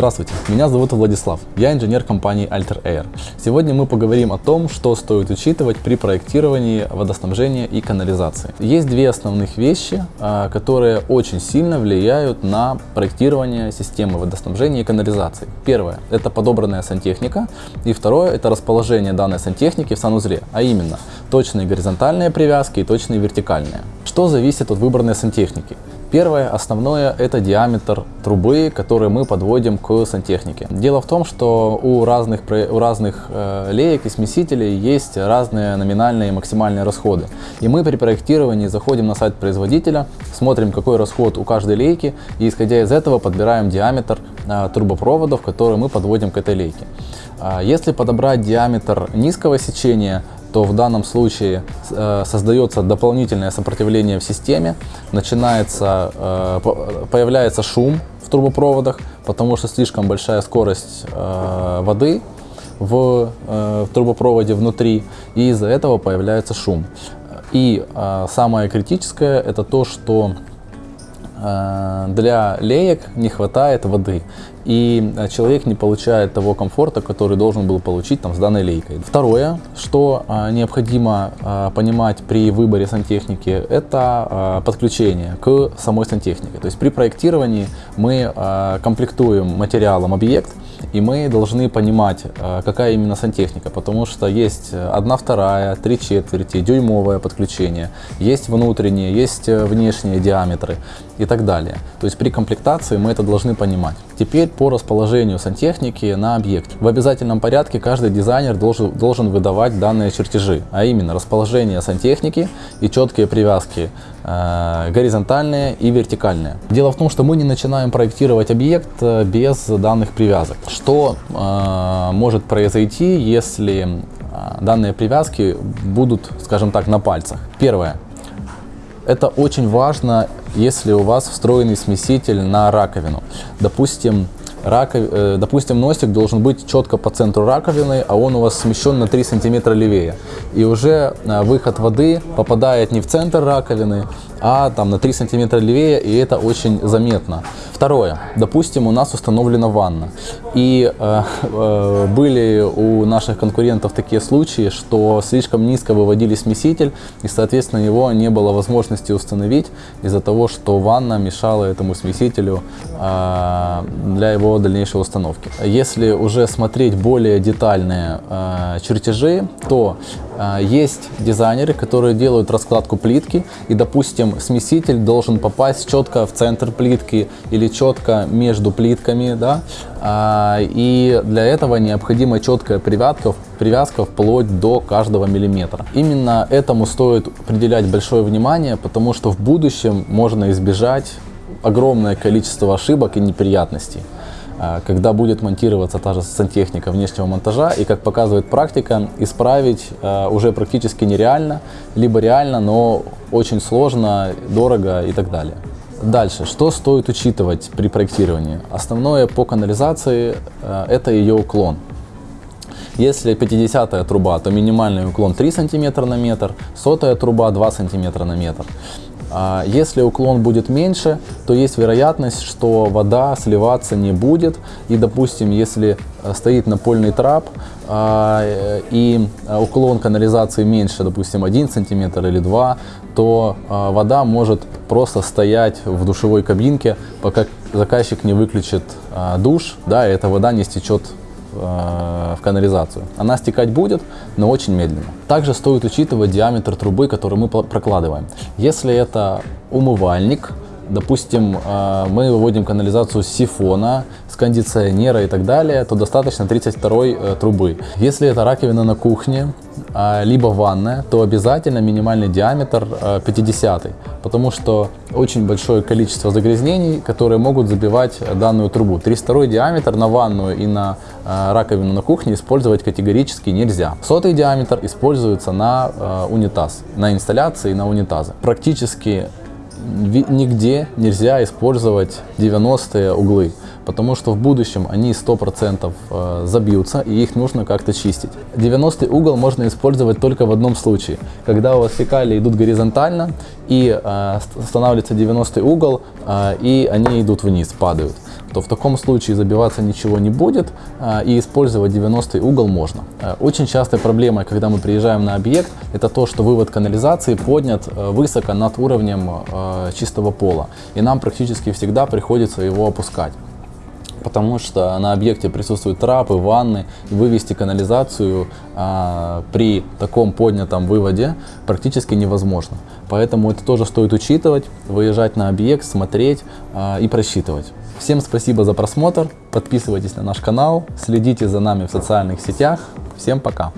Здравствуйте, меня зовут Владислав, я инженер компании Alter Air. Сегодня мы поговорим о том, что стоит учитывать при проектировании водоснабжения и канализации. Есть две основных вещи, а, которые очень сильно влияют на проектирование системы водоснабжения и канализации. Первое – это подобранная сантехника, и второе – это расположение данной сантехники в санузле, а именно точные горизонтальные привязки и точные вертикальные. Что зависит от выбранной сантехники? Первое, основное, это диаметр трубы, который мы подводим к сантехнике. Дело в том, что у разных, у разных э, леек и смесителей есть разные номинальные и максимальные расходы. И мы при проектировании заходим на сайт производителя, смотрим, какой расход у каждой лейки, и исходя из этого подбираем диаметр э, трубопроводов, которые мы подводим к этой лейке. Э, если подобрать диаметр низкого сечения, то в данном случае э, создается дополнительное сопротивление в системе, начинается, э, появляется шум в трубопроводах, потому что слишком большая скорость э, воды в, трубопроводе внутри, и из-за этого появляется шум. И самое критическое это то, что для леек не хватает воды, и э, человек не получает того комфорта, который должен был получить там, с данной лейкой. Второе, что э, необходимо понимать при выборе сантехники, это подключение к самой сантехнике. То есть при проектировании мы комплектуем материалом объект, и мы должны понимать, какая именно сантехника, потому что есть одна вторая, три четверти, дюймовое подключение, есть внутренние, есть внешние диаметры и так далее. То есть при комплектации мы это должны понимать. Теперь по расположению сантехники на объекте. В обязательном порядке каждый дизайнер должен, должен выдавать данные чертежи, а именно расположение сантехники и четкие привязки э, горизонтальные и вертикальные. Дело в том, что мы не начинаем проектировать объект э, без данных привязок. Что э, может произойти, если э, данные привязки будут, скажем так, на пальцах? Первое. Это очень важно, если у вас встроенный смеситель на раковину. Допустим, раков... Э, допустим, носик должен быть четко по центру раковины, а он у вас смещен на 3 сантиметра левее. И уже э, выход воды попадает не в центр раковины, а там на 3 сантиметра левее, и это очень заметно. Второе. Допустим, у нас установлена ванна. И э, э, были у наших конкурентов такие случаи, что слишком низко выводили смеситель, и, соответственно, его не было возможности установить из-за того, что ванна мешала этому смесителю э, для его дальнейшей установки. Если уже смотреть более детальные э, чертежи, то есть дизайнеры, которые делают раскладку плитки, и, допустим, смеситель должен попасть четко в центр плитки или четко между плитками, да, а, и для этого необходима четкая привязка, привязка вплоть до каждого миллиметра. Именно этому стоит определять большое внимание, потому что в будущем можно избежать огромное количество ошибок и неприятностей. А, когда будет монтироваться та же сантехника внешнего монтажа, и, как показывает практика, исправить а, уже практически нереально, либо реально, но очень сложно, дорого и так далее. Дальше, что стоит учитывать при проектировании? Основное по канализации а, это ее уклон. Если 50 труба, то минимальный уклон 3 см на метр, сотая труба 2 см на метр. А если уклон будет меньше, то есть вероятность, что вода сливаться не будет. И, допустим, если э, стоит напольный трап а, и уклон канализации меньше, допустим, 1 сантиметр или 2, то а, вода может просто стоять в душевой кабинке, пока заказчик не выключит душ, да, и эта вода не стечет Э, в канализацию. Она стекать будет, но очень медленно. Также стоит учитывать диаметр трубы, который мы прокладываем. Если это умывальник, допустим, э, мы выводим канализацию сифона, с кондиционера и так далее, то достаточно 32 э, трубы. Если это раковина на кухне, а, либо ванная, то обязательно минимальный диаметр 50, э, потому что очень большое количество загрязнений, которые могут забивать данную трубу. 32 диаметр на ванную и на раковину на кухне использовать категорически нельзя. Сотый диаметр используется на унитаз, на инсталляции на унитазы. Практически нигде нельзя использовать 90 углы, потому что в будущем они 100% э, забьются и их нужно как-то чистить. 90 угол можно использовать только в одном случае, когда у вас фекалии идут горизонтально и э, останавливается 90 угол э, и они идут вниз, падают. То в таком случае забиваться ничего не будет а, и использовать 90 угол можно. А, очень частой проблемой, когда мы приезжаем на объект, это то, что вывод канализации поднят а, высоко над уровнем чистого пола. И нам практически всегда приходится его опускать потому что на объекте присутствуют трапы, ванны, вывести канализацию а, при таком поднятом выводе практически невозможно. Поэтому это тоже стоит учитывать, выезжать на объект, смотреть а, и просчитывать. Всем спасибо за просмотр, подписывайтесь на наш канал, следите за нами в социальных сетях. Всем пока!